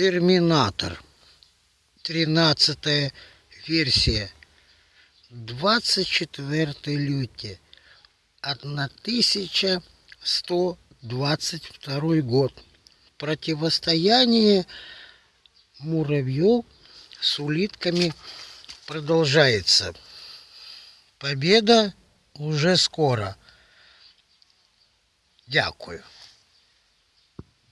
Терминатор. 13 версия. 24 лютия. 1122 год. Противостояние муравьев с улитками продолжается. Победа уже скоро. Дякую.